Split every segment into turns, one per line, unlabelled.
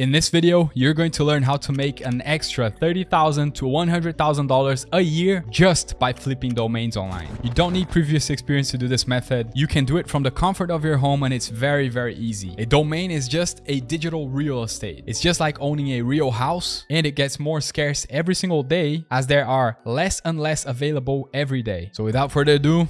In this video, you're going to learn how to make an extra 30,000 to $100,000 a year just by flipping domains online. You don't need previous experience to do this method. You can do it from the comfort of your home and it's very, very easy. A domain is just a digital real estate. It's just like owning a real house and it gets more scarce every single day as there are less and less available every day. So without further ado,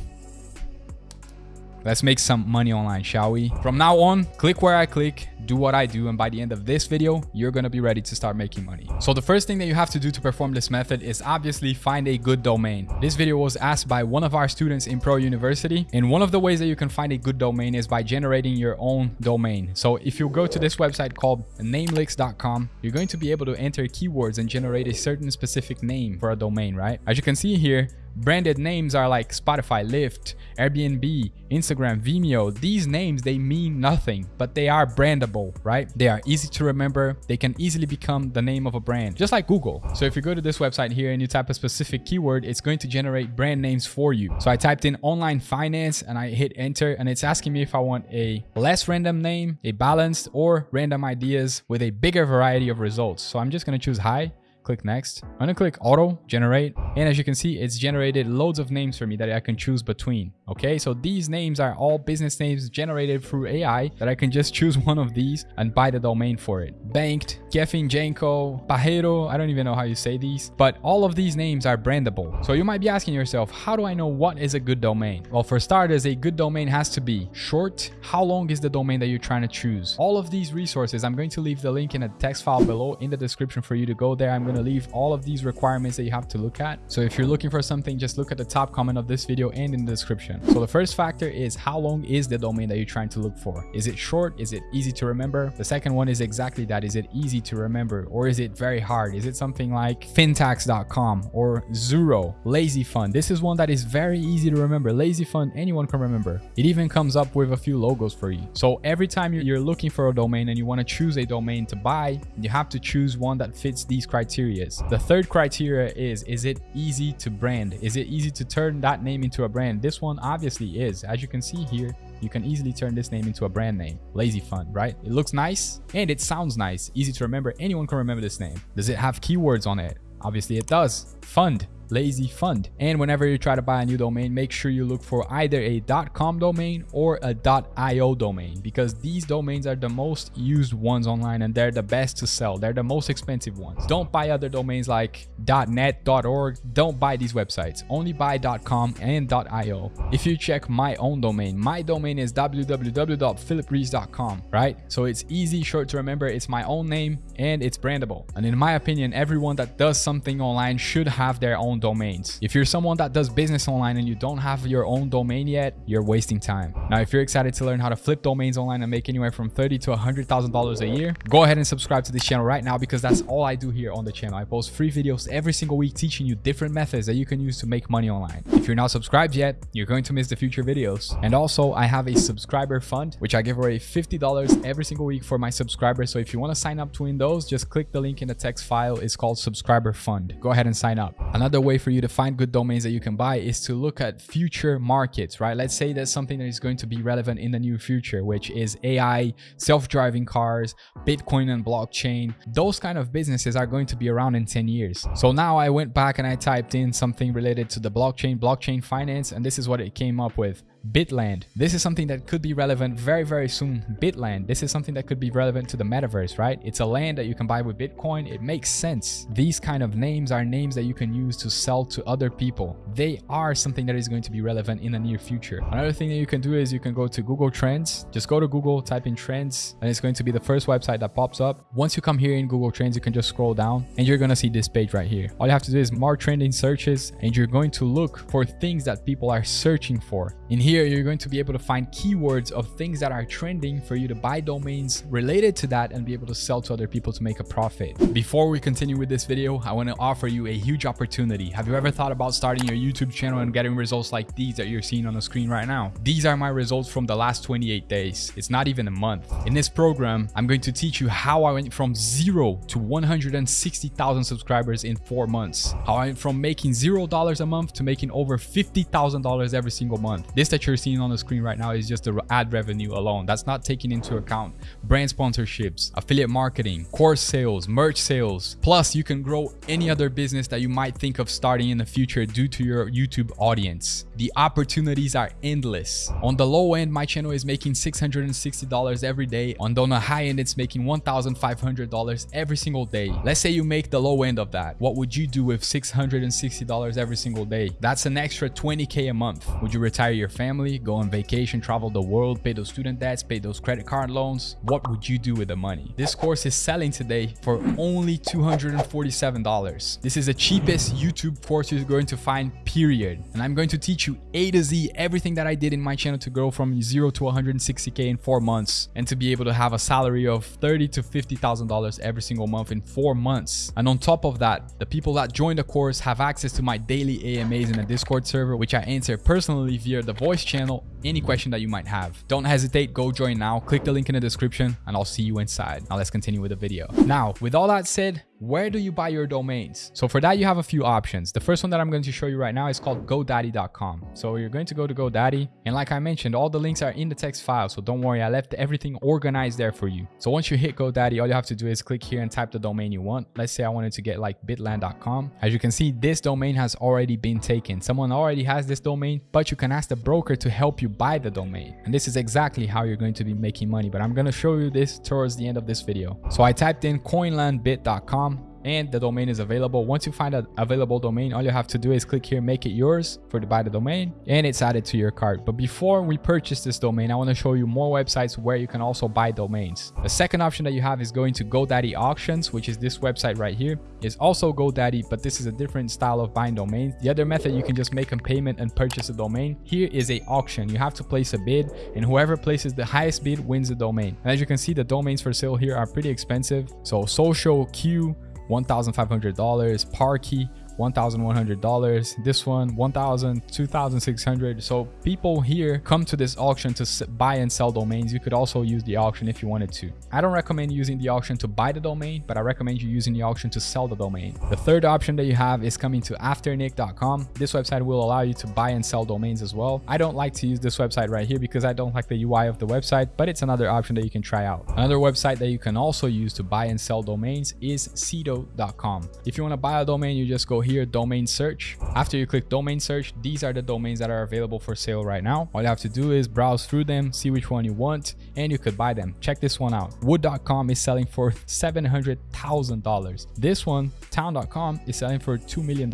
Let's make some money online, shall we? From now on, click where I click, do what I do, and by the end of this video, you're gonna be ready to start making money. So the first thing that you have to do to perform this method is obviously find a good domain. This video was asked by one of our students in Pro University, and one of the ways that you can find a good domain is by generating your own domain. So if you go to this website called namelix.com, you're going to be able to enter keywords and generate a certain specific name for a domain, right? As you can see here, Branded names are like Spotify, Lyft, Airbnb, Instagram, Vimeo. These names, they mean nothing, but they are brandable, right? They are easy to remember. They can easily become the name of a brand, just like Google. So if you go to this website here and you type a specific keyword, it's going to generate brand names for you. So I typed in online finance and I hit enter and it's asking me if I want a less random name, a balanced or random ideas with a bigger variety of results. So I'm just going to choose high click next. I'm gonna click auto generate. And as you can see, it's generated loads of names for me that I can choose between. Okay, so these names are all business names generated through AI that I can just choose one of these and buy the domain for it. Banked, Geffen Janko, Pajero, I don't even know how you say these, but all of these names are brandable. So you might be asking yourself, how do I know what is a good domain? Well, for starters, a good domain has to be short. How long is the domain that you're trying to choose? All of these resources, I'm going to leave the link in a text file below in the description for you to go there. I'm going to leave all of these requirements that you have to look at. So if you're looking for something, just look at the top comment of this video and in the description. So the first factor is how long is the domain that you're trying to look for? Is it short? Is it easy to remember? The second one is exactly that. Is it easy to remember or is it very hard? Is it something like fintax.com or Zuro, Lazy Fund? This is one that is very easy to remember. Lazy Fund, anyone can remember. It even comes up with a few logos for you. So every time you're looking for a domain and you want to choose a domain to buy, you have to choose one that fits these criteria. The third criteria is, is it easy to brand? Is it easy to turn that name into a brand? This one obviously is. As you can see here, you can easily turn this name into a brand name. Lazy Fund, right? It looks nice and it sounds nice. Easy to remember. Anyone can remember this name. Does it have keywords on it? Obviously it does. Fund lazy fund. And whenever you try to buy a new domain, make sure you look for either a .com domain or a .io domain because these domains are the most used ones online and they're the best to sell. They're the most expensive ones. Don't buy other domains like .net, .org. Don't buy these websites. Only buy .com and .io. If you check my own domain, my domain is www.philiprees.com, right? So it's easy, short to remember. It's my own name and it's brandable. And in my opinion, everyone that does something online should have their own domains. If you're someone that does business online and you don't have your own domain yet, you're wasting time. Now, if you're excited to learn how to flip domains online and make anywhere from 30 to $100,000 a year, go ahead and subscribe to this channel right now because that's all I do here on the channel. I post free videos every single week teaching you different methods that you can use to make money online. If you're not subscribed yet, you're going to miss the future videos. And also, I have a subscriber fund, which I give away $50 every single week for my subscribers. So if you want to sign up to win those, just click the link in the text file. It's called subscriber fund. Go ahead and sign up. Another way for you to find good domains that you can buy is to look at future markets, right? Let's say there's something that is going to be relevant in the near future, which is AI, self-driving cars, Bitcoin and blockchain. Those kind of businesses are going to be around in 10 years. So now I went back and I typed in something related to the blockchain, blockchain finance, and this is what it came up with. Bitland. This is something that could be relevant very, very soon. Bitland. This is something that could be relevant to the metaverse, right? It's a land that you can buy with Bitcoin. It makes sense. These kind of names are names that you can use to sell to other people. They are something that is going to be relevant in the near future. Another thing that you can do is you can go to Google Trends. Just go to Google, type in trends, and it's going to be the first website that pops up. Once you come here in Google Trends, you can just scroll down and you're going to see this page right here. All you have to do is more trending searches and you're going to look for things that people are searching for. In here, here, you're going to be able to find keywords of things that are trending for you to buy domains related to that and be able to sell to other people to make a profit. Before we continue with this video, I want to offer you a huge opportunity. Have you ever thought about starting your YouTube channel and getting results like these that you're seeing on the screen right now? These are my results from the last 28 days. It's not even a month. In this program, I'm going to teach you how I went from zero to 160,000 subscribers in four months. How I went from making $0 a month to making over $50,000 every single month. This that you're seeing on the screen right now is just the ad revenue alone. That's not taking into account brand sponsorships, affiliate marketing, course sales, merch sales. Plus, you can grow any other business that you might think of starting in the future due to your YouTube audience. The opportunities are endless. On the low end, my channel is making $660 every day. On the high end, it's making $1,500 every single day. Let's say you make the low end of that. What would you do with $660 every single day? That's an extra 20K a month. Would you retire your family, go on vacation, travel the world, pay those student debts, pay those credit card loans? What would you do with the money? This course is selling today for only $247. This is the cheapest YouTube course you're going to find, period. And I'm going to teach you A to Z everything that I did in my channel to grow from zero to 160K in four months and to be able to have a salary of 30 to $50,000 every single month in four months. And on top of that, the people that join the course have access to my daily AMAs in a Discord server, which I answer personally via the voice channel any question that you might have. Don't hesitate, go join now, click the link in the description and I'll see you inside. Now let's continue with the video. Now, with all that said, where do you buy your domains? So for that, you have a few options. The first one that I'm going to show you right now is called GoDaddy.com. So you're going to go to GoDaddy. And like I mentioned, all the links are in the text file. So don't worry, I left everything organized there for you. So once you hit GoDaddy, all you have to do is click here and type the domain you want. Let's say I wanted to get like bitland.com. As you can see, this domain has already been taken. Someone already has this domain, but you can ask the broker to help you buy the domain. And this is exactly how you're going to be making money. But I'm going to show you this towards the end of this video. So I typed in coinlandbit.com and the domain is available. Once you find an available domain, all you have to do is click here, make it yours for to buy the domain, and it's added to your cart. But before we purchase this domain, I want to show you more websites where you can also buy domains. The second option that you have is going to GoDaddy Auctions, which is this website right here. Is also GoDaddy, but this is a different style of buying domains. The other method, you can just make a payment and purchase a domain. Here is a auction. You have to place a bid, and whoever places the highest bid wins the domain. And as you can see, the domains for sale here are pretty expensive. So Social Q $1,500, Parky $1,100. This one, $1,000, $2,600. So people here come to this auction to buy and sell domains. You could also use the auction if you wanted to. I don't recommend using the auction to buy the domain, but I recommend you using the auction to sell the domain. The third option that you have is coming to afternic.com. This website will allow you to buy and sell domains as well. I don't like to use this website right here because I don't like the UI of the website, but it's another option that you can try out. Another website that you can also use to buy and sell domains is sedo.com. If you want to buy a domain, you just go here here domain search. After you click domain search these are the domains that are available for sale right now. All you have to do is browse through them see which one you want and you could buy them. Check this one out. Wood.com is selling for $700,000 this one town.com is selling for $2 million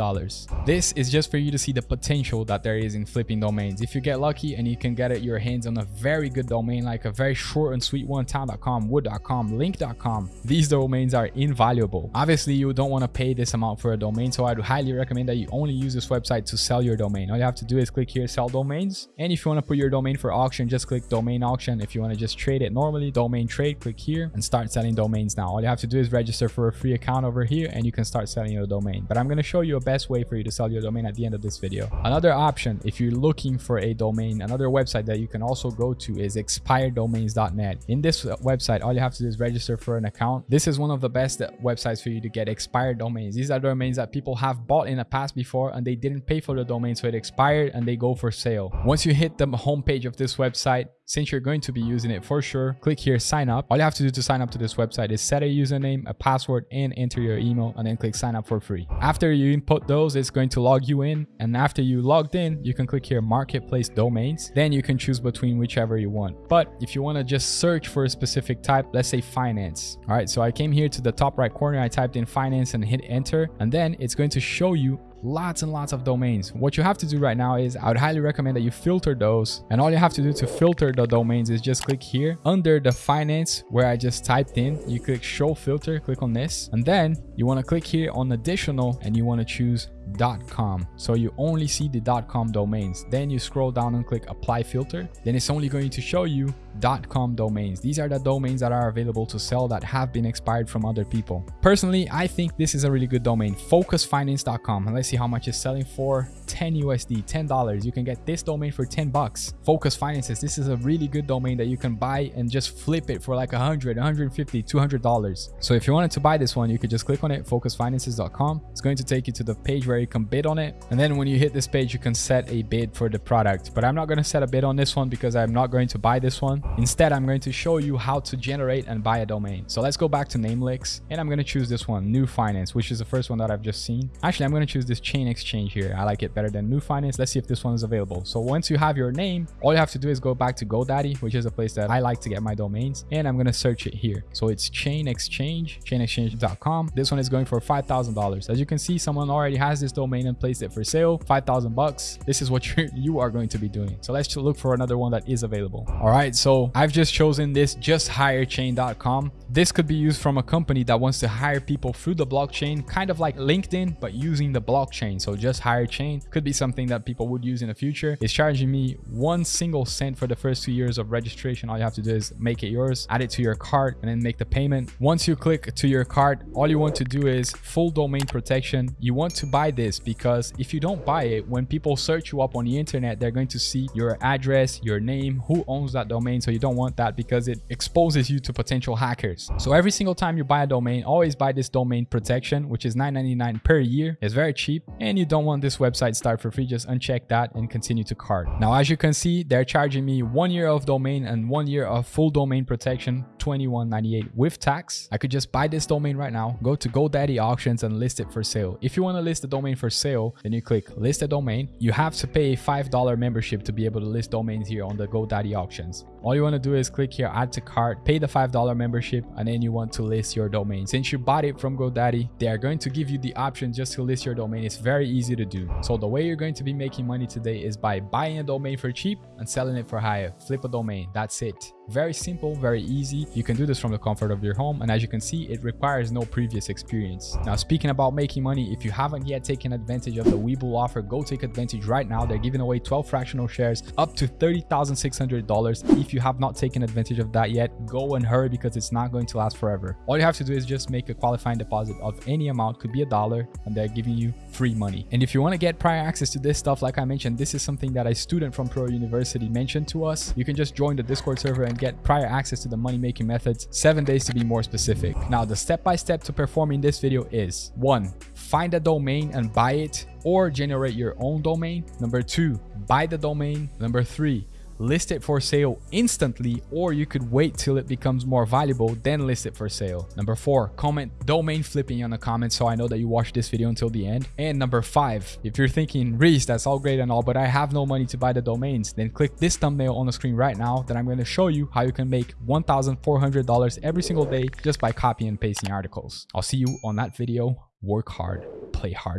this is just for you to see the potential that there is in flipping domains. If you get lucky and you can get it your hands on a very good domain like a very short and sweet one town.com wood.com link.com these domains are invaluable. Obviously you don't want to pay this amount for a domain so i'd highly recommend that you only use this website to sell your domain. All you have to do is click here, sell domains. And if you want to put your domain for auction, just click domain auction. If you want to just trade it normally, domain trade, click here and start selling domains now. All you have to do is register for a free account over here and you can start selling your domain. But I'm going to show you a best way for you to sell your domain at the end of this video. Another option, if you're looking for a domain, another website that you can also go to is expireddomains.net. In this website, all you have to do is register for an account. This is one of the best websites for you to get expired domains. These are domains that people have have bought in the past before and they didn't pay for the domain so it expired and they go for sale. Once you hit the homepage of this website, since you're going to be using it for sure, click here, sign up. All you have to do to sign up to this website is set a username, a password, and enter your email, and then click sign up for free. After you input those, it's going to log you in. And after you logged in, you can click here, marketplace domains. Then you can choose between whichever you want. But if you want to just search for a specific type, let's say finance. All right, so I came here to the top right corner, I typed in finance and hit enter, and then it's going to show you lots and lots of domains. What you have to do right now is I would highly recommend that you filter those. And all you have to do to filter the domains is just click here under the finance where I just typed in. You click show filter, click on this. And then you want to click here on additional and you want to choose .com. So you only see the dot .com domains. Then you scroll down and click apply filter. Then it's only going to show you dot .com domains. These are the domains that are available to sell that have been expired from other people. Personally, I think this is a really good domain, focusfinance.com. And let's see how much it's selling for 10 USD, $10. You can get this domain for 10 bucks. Focus Finances, this is a really good domain that you can buy and just flip it for like 100, 150, $200. So if you wanted to buy this one, you could just click on it, focusfinances.com. It's going to take you to the page where where you can bid on it. And then when you hit this page, you can set a bid for the product. But I'm not going to set a bid on this one because I'm not going to buy this one. Instead, I'm going to show you how to generate and buy a domain. So let's go back to Namelix and I'm going to choose this one, New Finance, which is the first one that I've just seen. Actually, I'm going to choose this Chain Exchange here. I like it better than New Finance. Let's see if this one is available. So once you have your name, all you have to do is go back to GoDaddy, which is a place that I like to get my domains. And I'm going to search it here. So it's Chain Exchange, chainexchange.com. This one is going for $5,000. As you can see, someone already has this domain and place it for sale, 5,000 bucks. This is what you're, you are going to be doing. So let's look for another one that is available. All right, so I've just chosen this justhirechain.com. This could be used from a company that wants to hire people through the blockchain, kind of like LinkedIn, but using the blockchain. So just hire chain could be something that people would use in the future. It's charging me one single cent for the first two years of registration. All you have to do is make it yours, add it to your cart, and then make the payment. Once you click to your cart, all you want to do is full domain protection. You want to buy this because if you don't buy it, when people search you up on the internet, they're going to see your address, your name, who owns that domain. So you don't want that because it exposes you to potential hackers. So every single time you buy a domain, always buy this domain protection, which is $9.99 per year. It's very cheap and you don't want this website start for free. Just uncheck that and continue to cart. Now, as you can see, they're charging me one year of domain and one year of full domain protection, $21.98 with tax. I could just buy this domain right now, go to GoDaddy auctions and list it for sale. If you want to list the domain for sale, then you click list a domain. You have to pay a $5 membership to be able to list domains here on the GoDaddy auctions. All you want to do is click here, add to cart, pay the $5 membership, and then you want to list your domain. Since you bought it from GoDaddy, they are going to give you the option just to list your domain. It's very easy to do. So the way you're going to be making money today is by buying a domain for cheap and selling it for higher. Flip a domain. That's it. Very simple, very easy. You can do this from the comfort of your home. And as you can see, it requires no previous experience. Now, speaking about making money, if you haven't yet taken advantage of the Webull offer, go take advantage right now. They're giving away 12 fractional shares up to $30,600. If you have not taken advantage of that yet, go and hurry because it's not going to last forever. All you have to do is just make a qualifying deposit of any amount, could be a dollar, and they're giving you free money. And if you want to get prior access to this stuff, like I mentioned, this is something that a student from Pro University mentioned to us. You can just join the Discord server and get prior access to the money making methods, seven days to be more specific. Now, the step-by-step -step to performing this video is one, find a domain and buy it or generate your own domain. Number two, buy the domain. Number three, list it for sale instantly or you could wait till it becomes more valuable then list it for sale. Number four comment domain flipping on the comments so i know that you watched this video until the end. And number five if you're thinking reese that's all great and all but i have no money to buy the domains then click this thumbnail on the screen right now that i'm going to show you how you can make $1400 every single day just by copying and pasting articles. I'll see you on that video. Work hard play hard